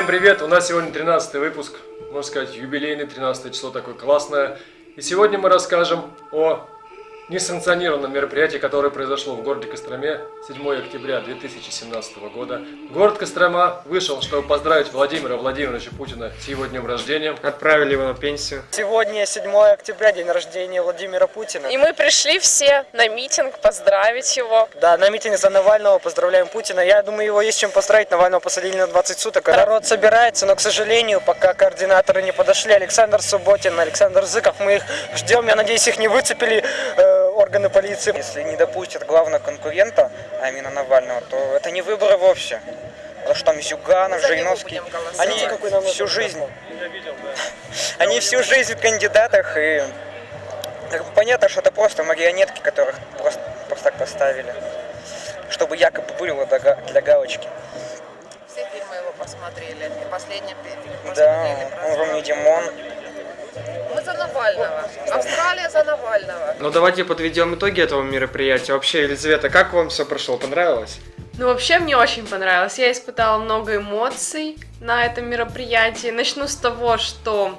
Всем привет! У нас сегодня 13 выпуск, можно сказать, юбилейный 13 число такое классное. И сегодня мы расскажем о несанкционированном мероприятии, которое произошло в городе Костроме 7 октября 2017 года. Город Кострома вышел, чтобы поздравить Владимира Владимировича Путина с его днем рождения. Отправили его на пенсию. Сегодня 7 октября, день рождения Владимира Путина. И мы пришли все на митинг поздравить его. Да, на митинге за Навального поздравляем Путина. Я думаю, его есть чем поздравить. Навального посадили на 20 суток. Народ собирается, но, к сожалению, пока координаторы не подошли, Александр Субботин, Александр Зыков, мы их ждем. Я надеюсь, их не выцепили э, органы полиции. Если не допустят главного конкурента, а именно Навального, то это не выборы вовсе. Потому что там Зюганов, Жириновский, они всю жизнь, они всю жизнь в кандидатах, и понятно, что это просто марионетки, которых просто, просто так поставили, чтобы якобы было для га- для галочки. Все фильмы его посмотрели. И последний фильм Да, посмотрели. он Роми Димон. Мы за Навального. За Навального. Ну давайте подведем итоги этого мероприятия. Вообще, Елизавета, как вам все прошло? Понравилось? Ну, вообще, мне очень понравилось. Я испытала много эмоций на этом мероприятии. Начну с того, что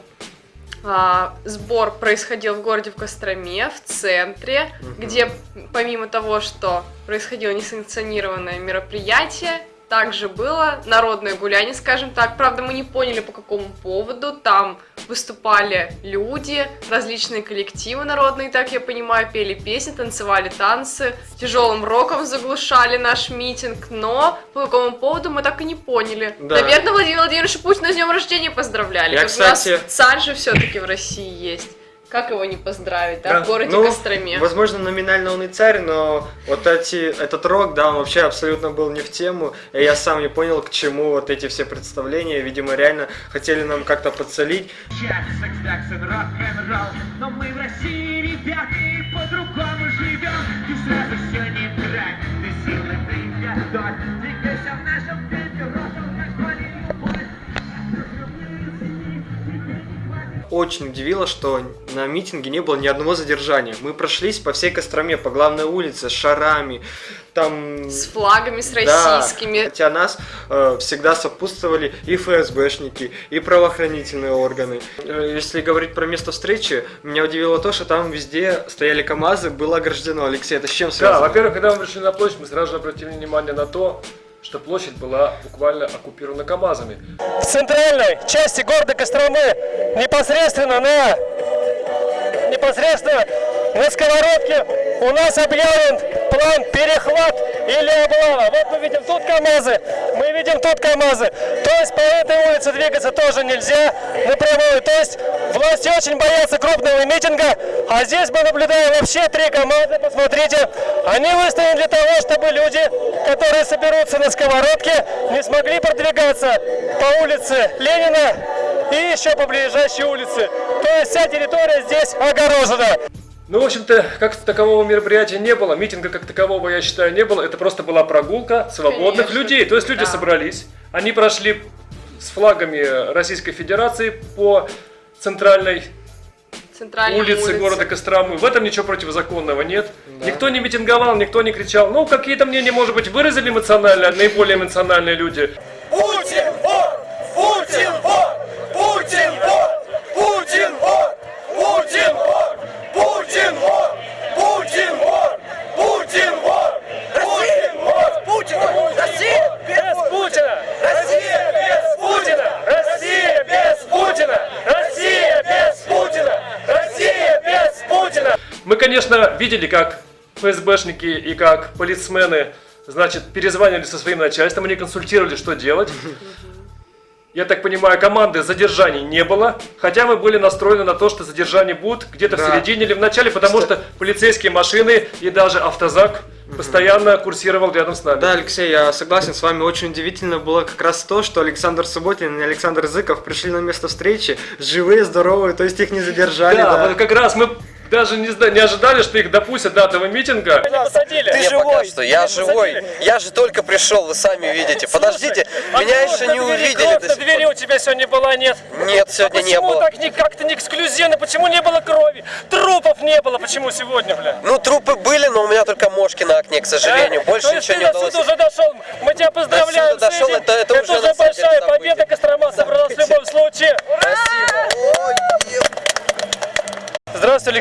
а, сбор происходил в городе в Костроме, в центре, где помимо того, что происходило несанкционированное мероприятие, также было народное гуляние, скажем так. Правда, мы не поняли, по какому поводу. Там выступали люди, различные коллективы народные, так я понимаю, пели песни, танцевали танцы, тяжелым роком заглушали наш митинг, но по какому поводу мы так и не поняли. Да. Наверное, Владимир Владимирович Путина с днем рождения поздравляли. Я, Как у нас кстати- царь же все-таки в России есть. Как его не поздравить, да, Да. в городе Ну, Костроме? Возможно, номинально он и царь, но вот эти, этот рок, да, он вообще абсолютно был не в тему. И я сам не понял, к чему вот эти все представления. Видимо, реально хотели нам как-то подсолить. Секс, рок-н-ролл Но мы в России, ребята, и по-другому живем Ты сразу все не так, ты силы приготовь Очень удивило, что на митинге не было ни одного задержания. Мы прошлись по всей Костроме, по главной улице, с шарами, там... С флагами, с Да, российскими. хотя нас э, всегда сопутствовали и ФСБшники, и правоохранительные органы. Э, Если говорить про место встречи, меня удивило то, что там везде стояли КАМАЗы, было ограждено. Алексей, это с чем Да, связано? во-первых, когда мы пришли на площадь, мы сразу же обратили внимание на то, что площадь была буквально оккупирована КАМАЗами. в центральной части города Костромы, непосредственно на непосредственно на сковородке у нас объявлен план перехват или облава. Вот мы видим тут КАМАЗы, мы видим тут КАМАЗы. То есть по этой улице двигаться тоже нельзя напрямую. То есть власти очень боятся крупного митинга, а здесь мы наблюдаем вообще три КАМАЗа, посмотрите. Они выставлены для того, чтобы люди, которые соберутся на сковородке, не смогли продвигаться по улице Ленина и еще по ближайшей улице. То есть вся территория здесь огорожена. Ну, в общем-то, как такового мероприятия не было, митинга как такового, я считаю, не было. Это просто была прогулка свободных Конечно. людей. То есть люди Да. собрались, они прошли с флагами Российской Федерации по центральной Центральной улице, улице. города Костромы. В этом ничего противозаконного нет. Никто не митинговал, никто не кричал. Ну, какие-то мнения, может быть, выразили эмоционально, наиболее эмоциональные люди. Путин вор! Путин вор! Путин конечно, видели, как ФСБшники и как полицмены, значит, перезванивали со своим начальством, они консультировали, что делать. Я так понимаю, команды задержаний не было, хотя мы были настроены на то, что задержания будут где-то Да. в середине или в начале, потому что полицейские машины и даже автозак постоянно курсировал рядом с нами. Да, Алексей, я согласен с вами. Очень удивительно было как раз то, что Александр Субботин и Александр Зыков пришли на место встречи живые, здоровые, то есть их не задержали. Да, да. вот как раз мы даже не, не ожидали, что их допустят до этого митинга. Не посадили. Ты Не живой, пока что я Не живой. посадили. Я же только пришел, вы сами видите. Подождите, А меня еще не двери, увидели кровь на двери у тебя сегодня была, нет? Нет, сегодня а не почему было. так не, как-то не эксклюзивно? Почему не было крови? Трупов не было, почему сегодня, бля? Ну, трупы были, но у меня только мошки на окне, к сожалению. А? Больше То есть ничего ты не удалось. суда уже дошел. Мы тебя поздравляем До дошел, этим. это- это уже на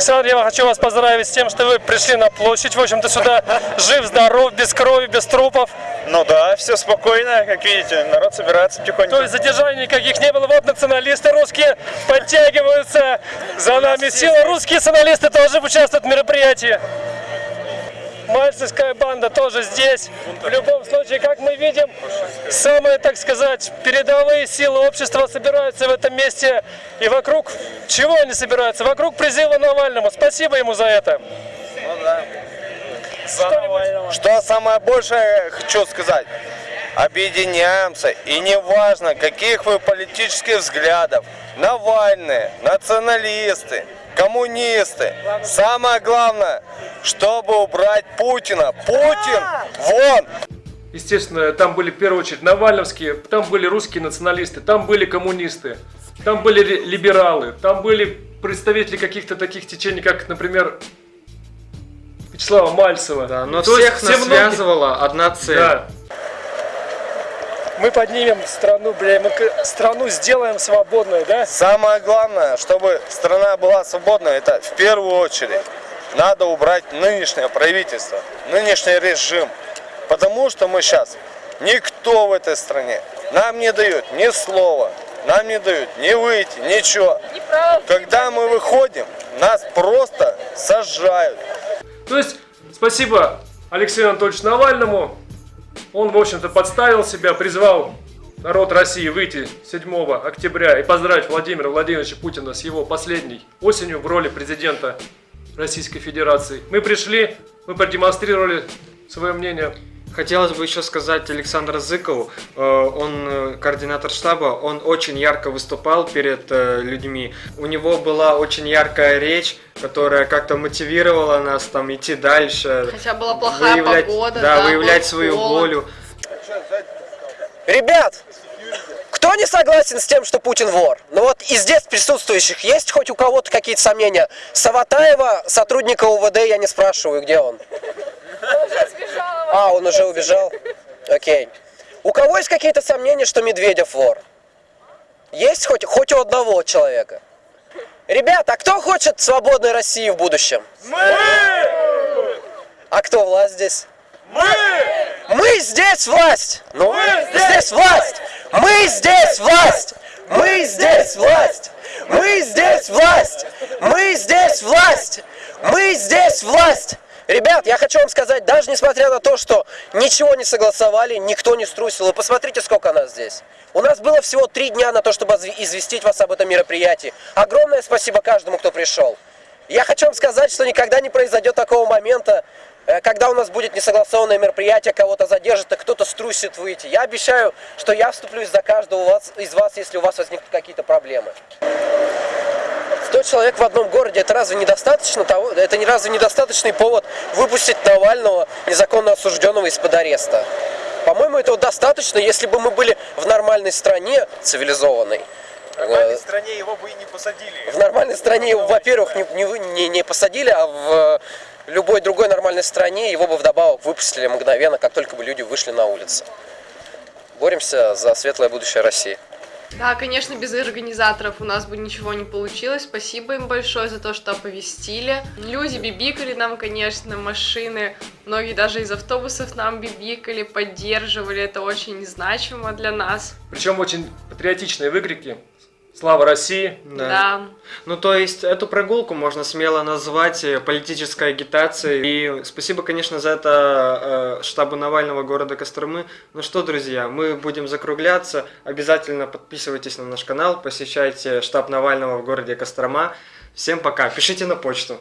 Александр. Я хочу вас поздравить с тем, что вы пришли на площадь. В общем-то, сюда жив, здоров, без крови, без трупов. Ну да, все спокойно, как видите, народ собирается потихоньку. То есть задержаний никаких не было. Вот националисты русские подтягиваются. За нами сила. Русские националисты тоже участвуют в мероприятии. Мальцевская банда тоже здесь. В любом случае, как мы видим, самые, так сказать, передовые силы общества собираются в этом месте. И вокруг чего они собираются? Вокруг призыва Навальному. Спасибо ему за это. Что-нибудь Что самое большее хочу сказать? Объединяемся, и неважно, каких вы политических взглядов, Навальные, националисты, коммунисты. Самое главное, чтобы убрать Путина. Путин, вон! Естественно, там были в первую очередь навальновские, там были русские националисты, там были коммунисты, там были либералы, там были представители каких-то таких течений, как, например, Вячеслава Мальцева. Да, но То всех нас все многие- связывала одна цель. Да. Мы поднимем страну, бля, мы страну сделаем свободной, да? Самое главное, чтобы страна была свободна, это в первую очередь надо убрать нынешнее правительство, нынешний режим. Потому что мы сейчас никто в этой стране нам не дает ни слова, нам не дают ни выйти, ничего. Когда мы выходим, нас просто сажают. То есть, спасибо Алексею Анатольевичу Навальному. Он, в общем-то, подставил себя, призвал народ России выйти 7 октября и поздравить Владимира Владимировича Путина с его последней осенью в роли президента Российской Федерации. Мы пришли, мы продемонстрировали свое мнение. Хотелось бы еще сказать Александру Зыкову, э, он э, координатор штаба, он очень ярко выступал перед э, людьми. У него была очень яркая речь, которая как-то мотивировала нас там идти дальше. Хотя была плохая выявлять, погода, да, да, выявлять свою холод. волю. Ребят, кто не согласен с тем, что Путин вор? Ну вот из здесь присутствующих есть хоть у кого-то какие-то сомнения? Саватаева, сотрудника УВД, я не спрашиваю, где он? А, он уже убежал? Окей. У кого есть какие-то сомнения, что Медведев вор? Есть хоть, хоть у одного человека? Ребята, а кто хочет свободной России в будущем? Мы! А кто власть здесь? Мы! Мы здесь власть! Ну, здесь власть! Мы здесь власть! Мы здесь власть! Мы здесь власть! Мы здесь власть! Мы здесь власть! Ребят, я хочу вам сказать, даже несмотря на то, что ничего не согласовали, никто не струсил, вы посмотрите, сколько нас здесь. У нас было всего три дня на то, чтобы известить вас об этом мероприятии. Огромное спасибо каждому, кто пришел. Я хочу вам сказать, что никогда не произойдет такого момента, э, когда у нас будет несогласованное мероприятие, кого-то задержит, а кто-то струсит выйти. Я обещаю, что я вступлюсь за каждого из вас, если у вас возникнут какие-то проблемы. 100 человек в одном городе, это разве недостаточно того, это не разве недостаточный повод выпустить Навального, незаконно осужденного из-под ареста? По-моему, этого достаточно, если бы мы были в нормальной стране, цивилизованной. Э, стране его бы и не посадили. в нормальной стране его, во-первых, не, не, не, посадили, а в э, любой другой нормальной стране его бы вдобавок выпустили мгновенно, как только бы люди вышли на улицы. Боремся за светлое будущее России. Да, конечно, без организаторов у нас бы ничего не получилось. Спасибо им большое за то, что оповестили. Люди бибикали нам, конечно, машины. Многие даже из автобусов нам бибикали, поддерживали. Это очень значимо для нас. Причем очень патриотичные выкрики. Слава России! Да. Ну, то есть, эту прогулку можно смело назвать э, политической агитацией. И спасибо, конечно, за это э, штабу Навального города Костромы. Ну что, друзья, мы будем закругляться. Обязательно подписывайтесь на наш канал, посещайте штаб Навального в городе Кострома. Всем пока. Пишите на почту.